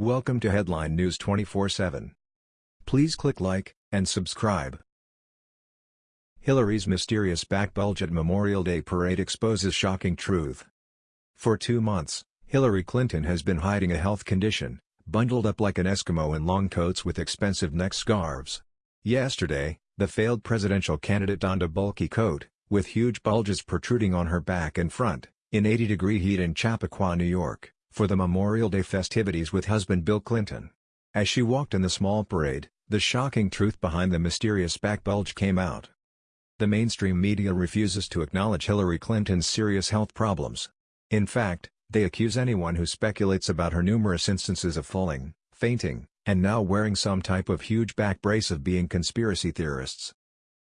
Welcome to Headline News 24/7. Please click like and subscribe. Hillary's mysterious back bulge at Memorial Day parade exposes shocking truth. For two months, Hillary Clinton has been hiding a health condition, bundled up like an Eskimo in long coats with expensive neck scarves. Yesterday, the failed presidential candidate donned a bulky coat, with huge bulges protruding on her back and front, in 80-degree heat in Chappaqua, New York, for the Memorial Day festivities with husband Bill Clinton. As she walked in the small parade, the shocking truth behind the mysterious back bulge came out. The mainstream media refuses to acknowledge Hillary Clinton's serious health problems. In fact, they accuse anyone who speculates about her numerous instances of falling, fainting, and now wearing some type of huge back brace of being conspiracy theorists.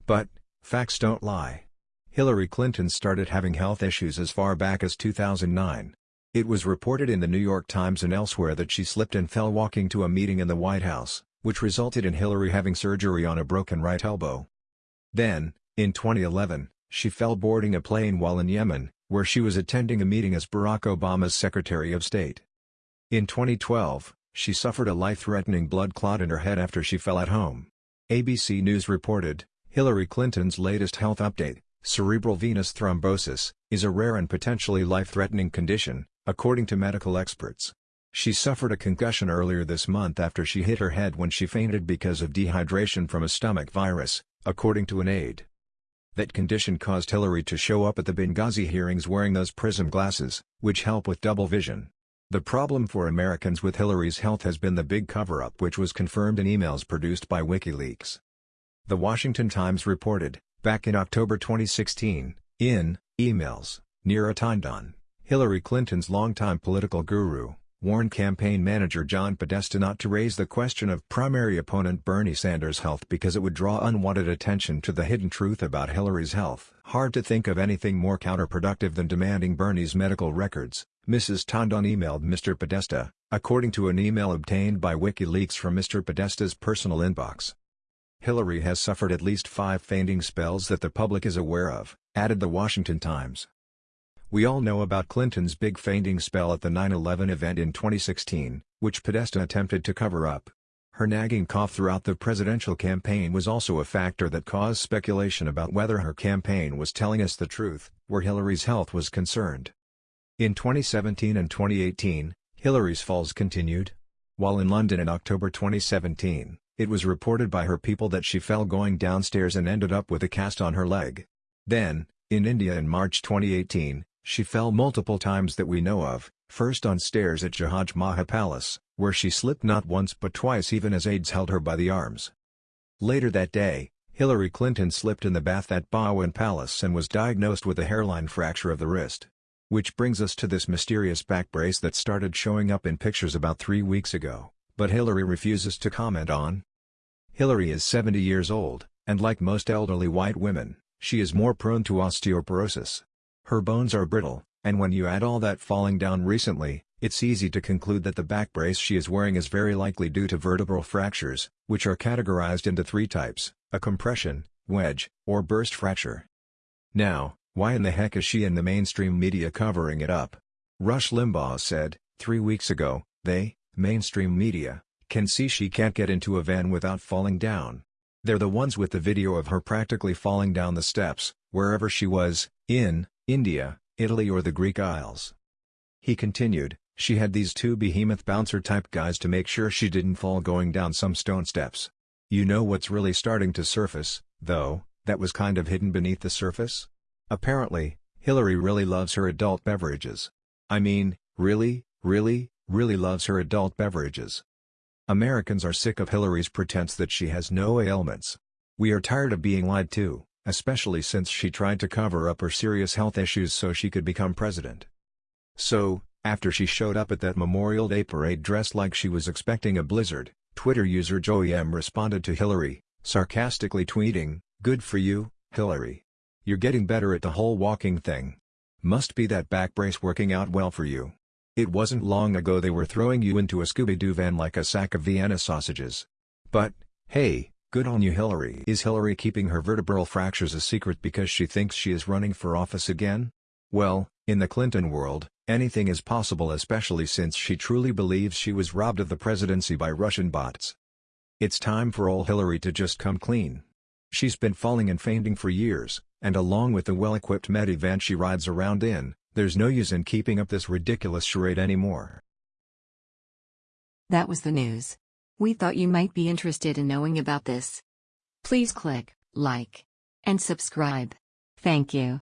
But, facts don't lie. Hillary Clinton started having health issues as far back as 2009. It was reported in the New York Times and elsewhere that she slipped and fell walking to a meeting in the White House, which resulted in Hillary having surgery on a broken right elbow. Then, in 2011, she fell boarding a plane while in Yemen, where she was attending a meeting as Barack Obama's Secretary of State. In 2012, she suffered a life-threatening blood clot in her head after she fell at home. ABC News reported, Hillary Clinton's latest health update, Cerebral venous thrombosis, is a rare and potentially life-threatening condition, according to medical experts. She suffered a concussion earlier this month after she hit her head when she fainted because of dehydration from a stomach virus, according to an aide. That condition caused Hillary to show up at the Benghazi hearings wearing those prism glasses, which help with double vision. The problem for Americans with Hillary's health has been the big cover-up which was confirmed in emails produced by WikiLeaks. The Washington Times reported, Back in October 2016, in emails, Neera Tanden, Hillary Clinton's longtime political guru, warned campaign manager John Podesta not to raise the question of primary opponent Bernie Sanders' health because it would draw unwanted attention to the hidden truth about Hillary's health. Hard to think of anything more counterproductive than demanding Bernie's medical records, Mrs. Tanden emailed Mr. Podesta, according to an email obtained by WikiLeaks from Mr. Podesta's personal inbox. Hillary has suffered at least five fainting spells that the public is aware of, added The Washington Times. We all know about Clinton's big fainting spell at the 9-11 event in 2016, which Podesta attempted to cover up. Her nagging cough throughout the presidential campaign was also a factor that caused speculation about whether her campaign was telling us the truth, where Hillary's health was concerned. In 2017 and 2018, Hillary's falls continued. While in London in October 2017, it was reported by her people that she fell going downstairs and ended up with a cast on her leg. Then, in India in March 2018, she fell multiple times that we know of, first on stairs at Jahaj Mahal Palace, where she slipped not once but twice even as aides held her by the arms. Later that day, Hillary Clinton slipped in the bath at Bhawan Palace and was diagnosed with a hairline fracture of the wrist. Which brings us to this mysterious back brace that started showing up in pictures about three weeks ago but Hillary refuses to comment on. Hillary is 70 years old, and like most elderly white women, she is more prone to osteoporosis. Her bones are brittle, and when you add all that falling down recently, it's easy to conclude that the back brace she is wearing is very likely due to vertebral fractures, which are categorized into three types, a compression, wedge, or burst fracture. Now, why in the heck is she and the mainstream media covering it up? Rush Limbaugh said, three weeks ago, they, mainstream media, can see she can't get into a van without falling down. They're the ones with the video of her practically falling down the steps, wherever she was, in, India, Italy or the Greek Isles. He continued, she had these two behemoth bouncer-type guys to make sure she didn't fall going down some stone steps. You know what's really starting to surface, though, that was kind of hidden beneath the surface? Apparently, Hillary really loves her adult beverages. I mean, really, really, really loves her adult beverages. Americans are sick of Hillary's pretense that she has no ailments. We are tired of being lied to, especially since she tried to cover up her serious health issues so she could become president. So, after she showed up at that Memorial Day parade dressed like she was expecting a blizzard, Twitter user Joey M responded to Hillary, sarcastically tweeting, Good for you, Hillary. You're getting better at the whole walking thing. Must be that back brace working out well for you. It wasn't long ago they were throwing you into a Scooby-Doo van like a sack of Vienna sausages. But, hey, good on you Hillary. Is Hillary keeping her vertebral fractures a secret because she thinks she is running for office again? Well, In the Clinton world, anything is possible especially since she truly believes she was robbed of the presidency by Russian bots. It's time for old Hillary to just come clean. She's been falling and fainting for years, and along with the well-equipped Medivan she rides around in, there's no use in keeping up this ridiculous charade anymore. That was the news. We thought you might be interested in knowing about this. Please click like and subscribe. Thank you.